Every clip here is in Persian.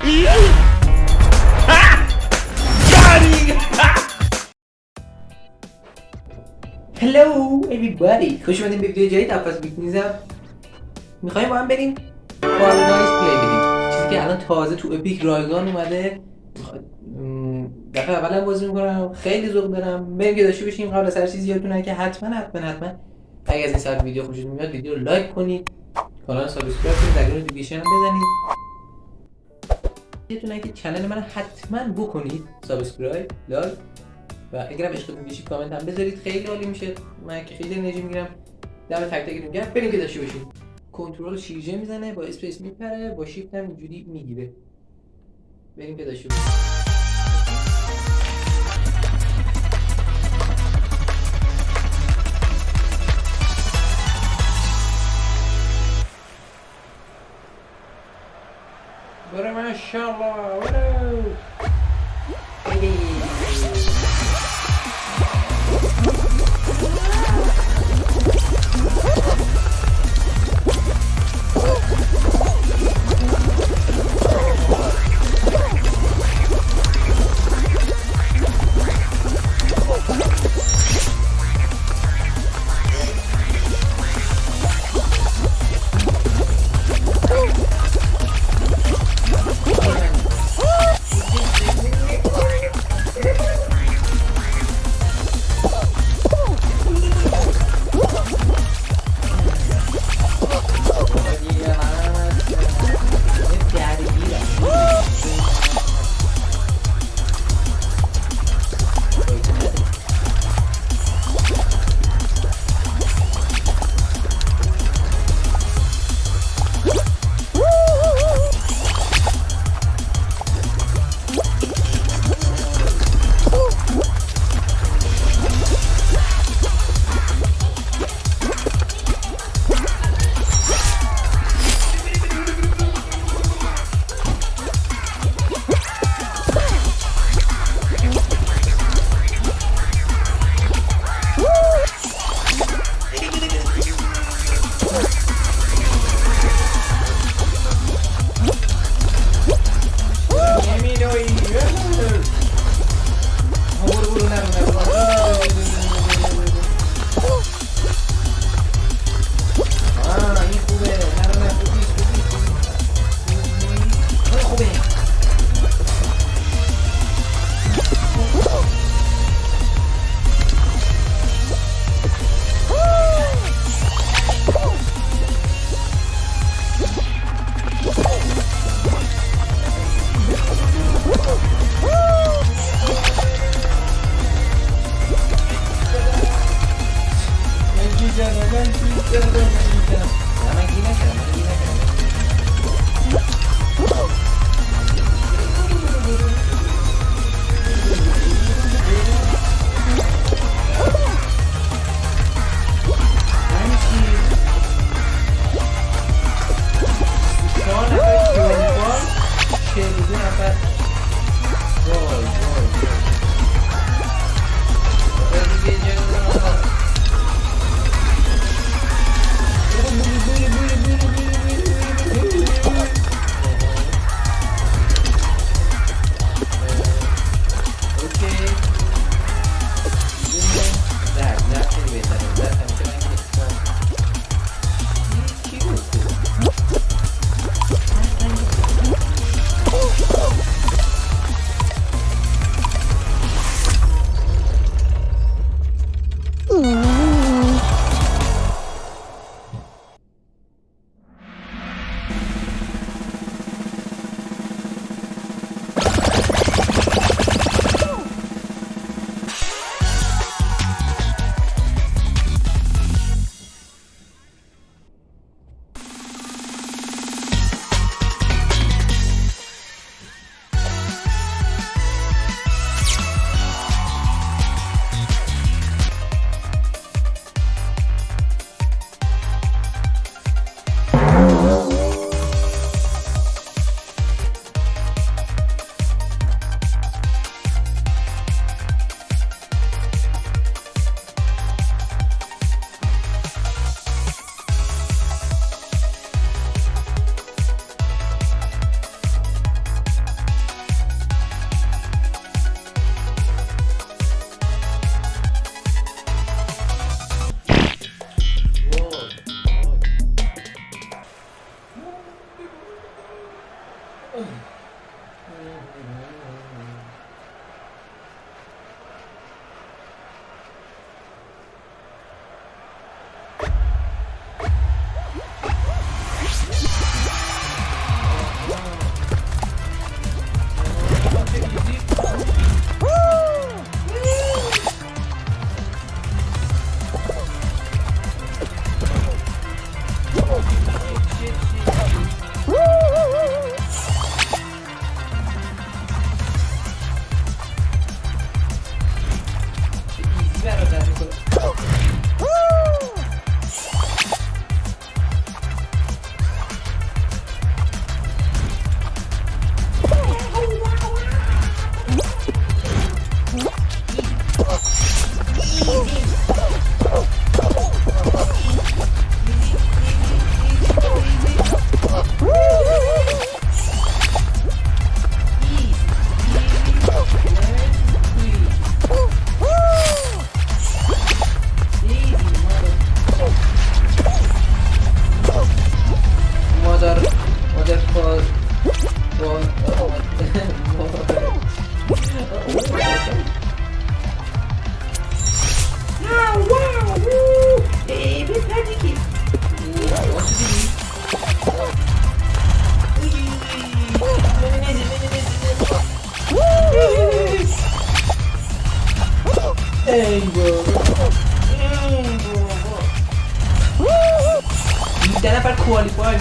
Hello everybody. خوش اومدین به ویدیو جدید از بیت میزم. می‌خوایم با هم بریم؟ Fall Guys play بدیم چیزی که الان تازه تو Epic رایگان اومده. دفعه اولم بازی می‌کنم. خیلی ذوق دارم. بریم که داشته باشیم قبل از هر چیزی یادتونه که حتما حتما حتما اگه از این سری ویدیو خوشتون میاد ویدیو رو like کنید. کانال subscribe کنید. در notification هم بزنید. یادتونه که channel من حتما بکنید subscribe like و اگرم عشقتون کشید کامنت هم بذارید. خیلی عالی میشه. من که خیلی انرژی می‌گیرم. دم تک تکتون گرم. بریم که داشته باشید کنترل شیرجه می‌زنه با space میپره با شیفت هم اینجوری می‌گیره. بریم که داشته باشید Inch'Allah.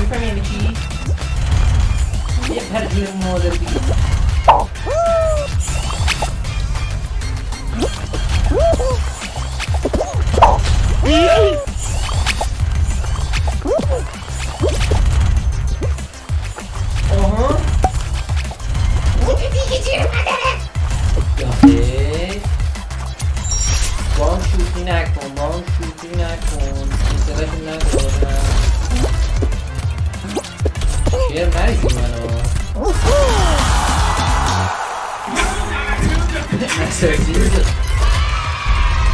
for me, Vicky. Better do more than You know, come searches.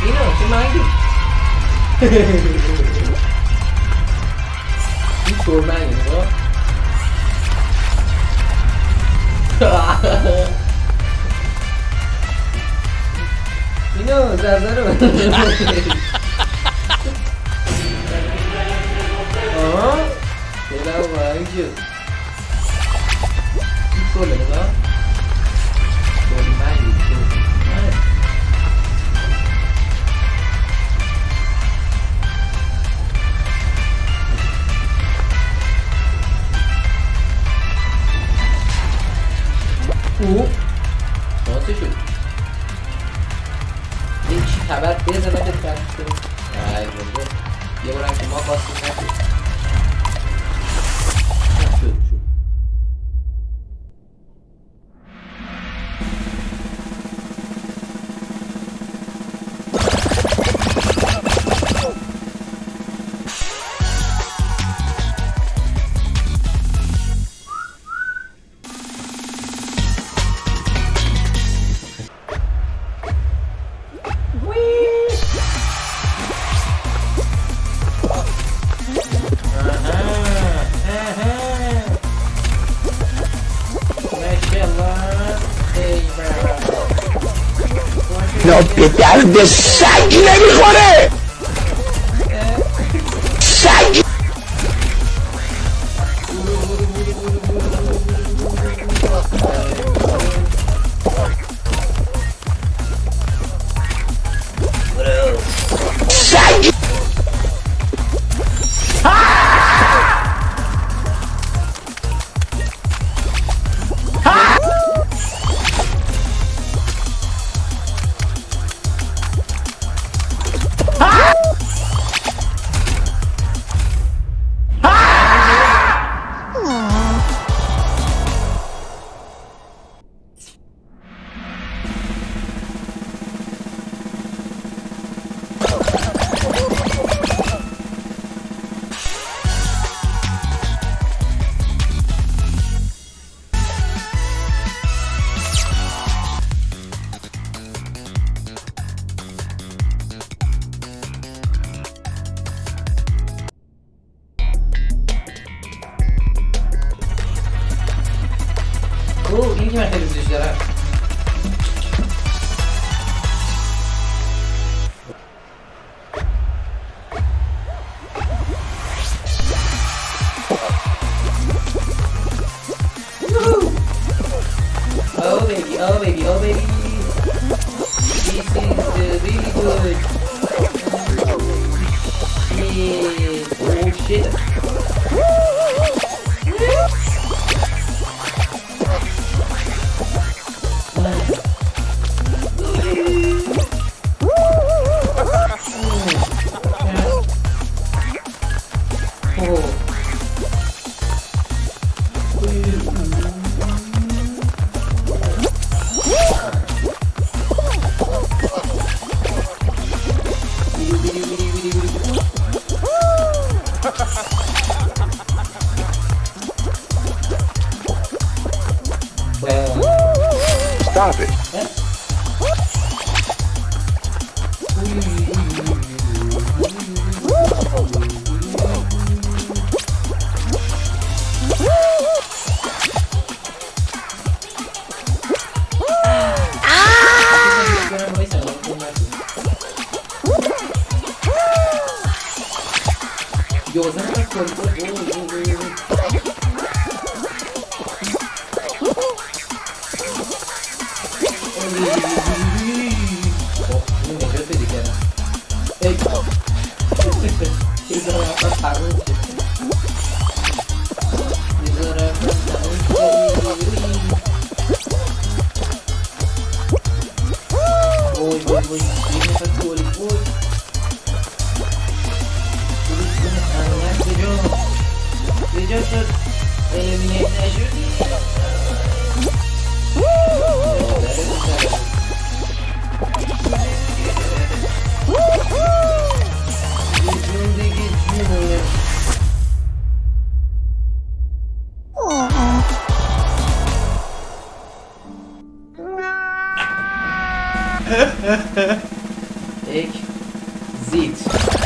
Dino, kumain. Yung kurma yun, no? Dino, sasaro. Oh? Kailangan mag-yun. sahabat dia sama dekat tuh nah itu dia. Orang semua kostumnya the sacré Gyoza na ako. Oh, yung maganda, pwede ka na. Eh, save na lang ako. Parang ich sieht.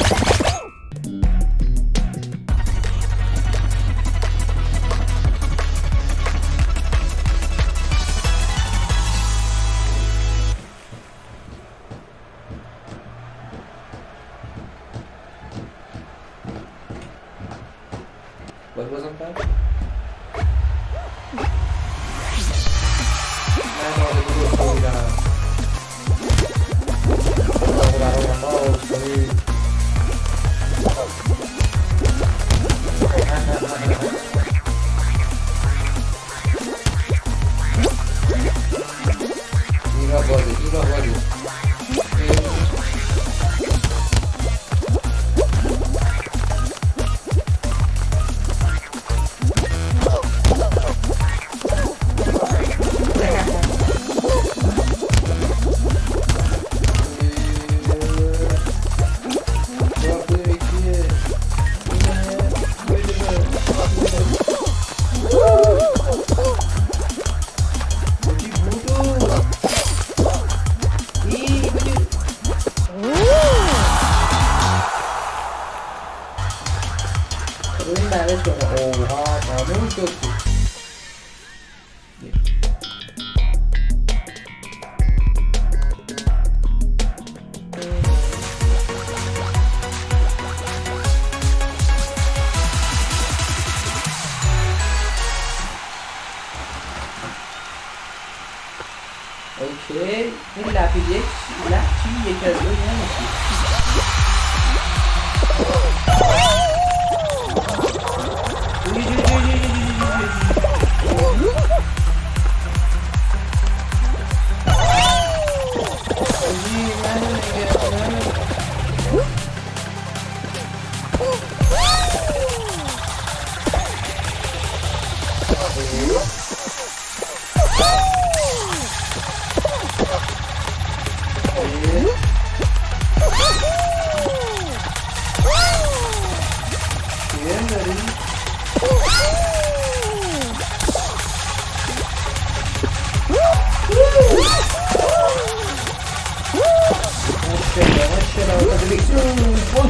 Et l'a appelé, il a tué bien.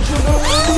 you know?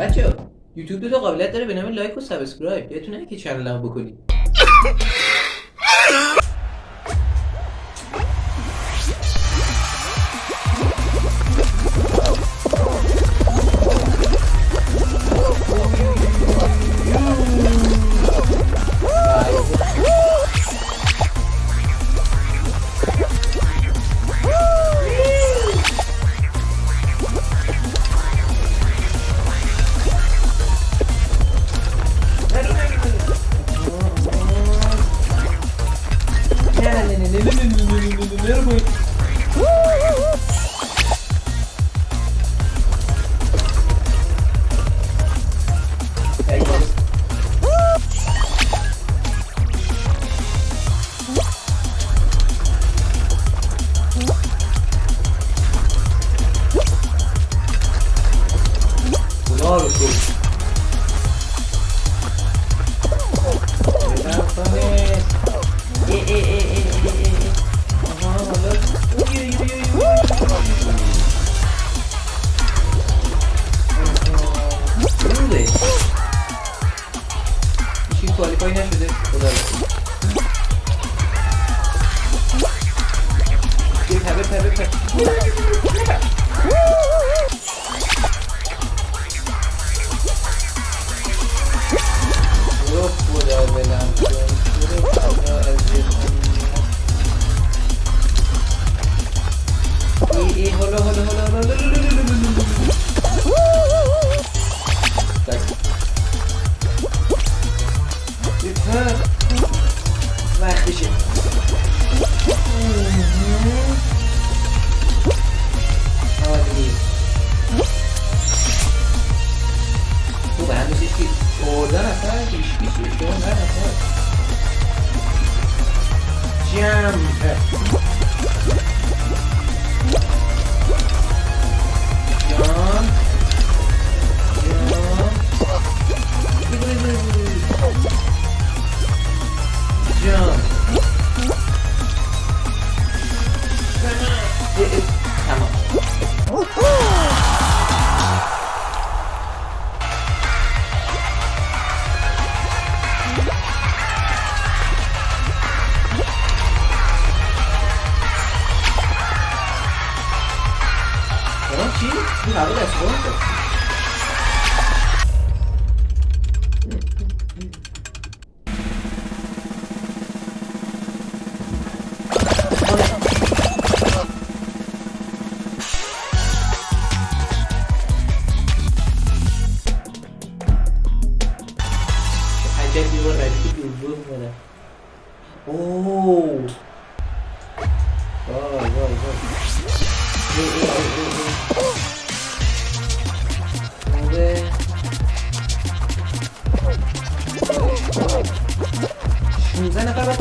بچه یوتیوب دو تا قابلیت داره به نام like و subscribe. یادتون که channel بکنید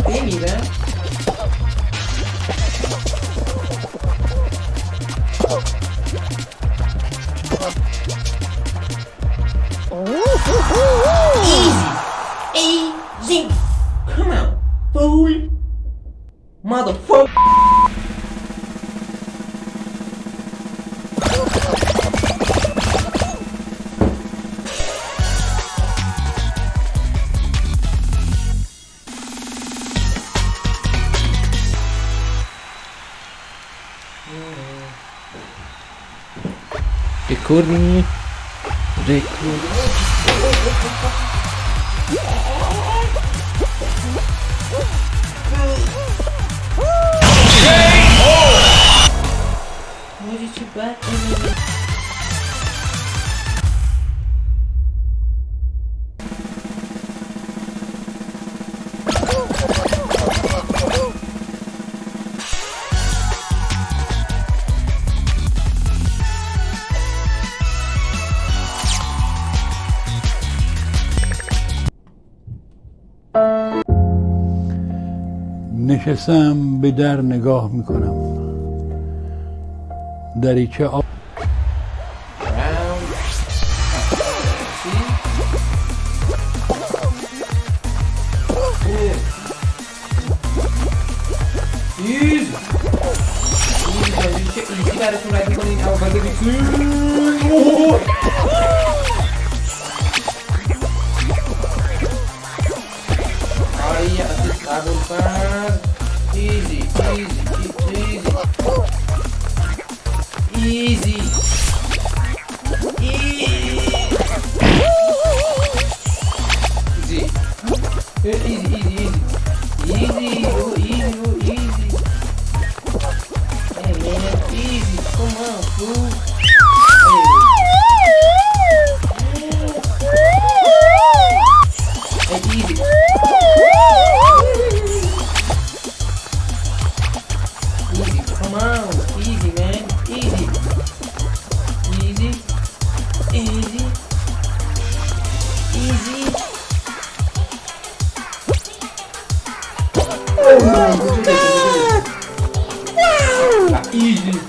dele. recording. J Hoje te bate. نشستم به در نگاه می‌کنم دریچه آب براتون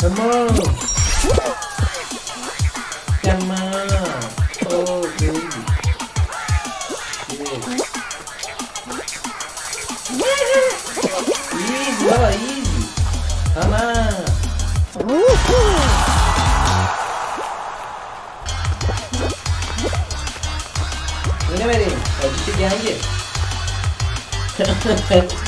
Come on! Come on! Oh, baby. Yeah. Easy, oh, easy. Come on! Look at me. Get?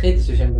Geen te zijn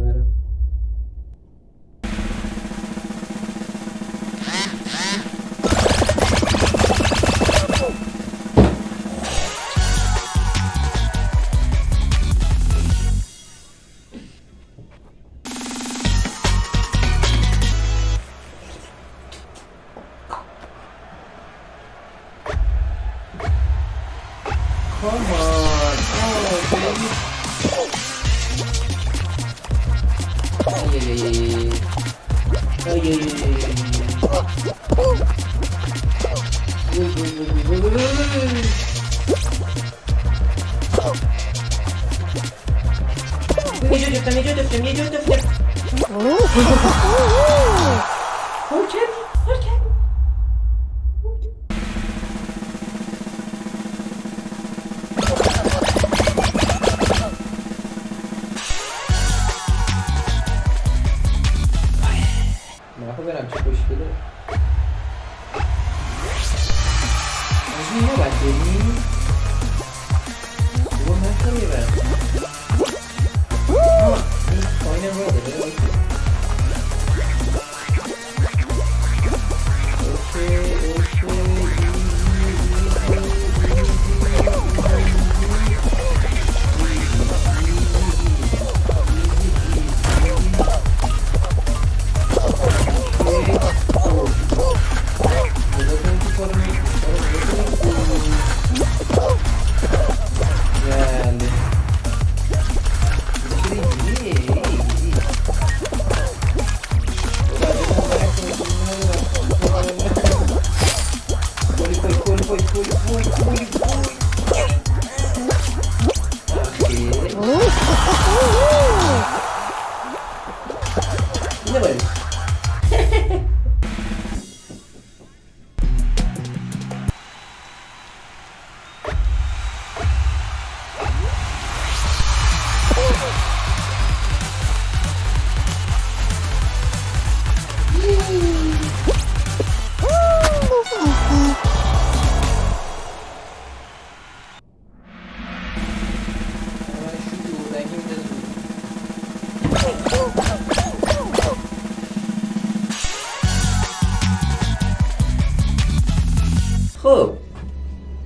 Oh.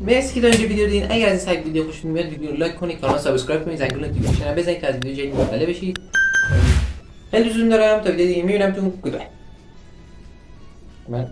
مرسی که تا ویدیو دیدین. اگر از این سایت ویدیو خوشتون میاد ویدیو رو like کنید کانال subscribe کنید زنگوله notification بزنید تا از ویدیو جدید مطلع بشید. خیلی دوستتون دارم. تا ویدیو دیگه می‌بینمتون goodbye من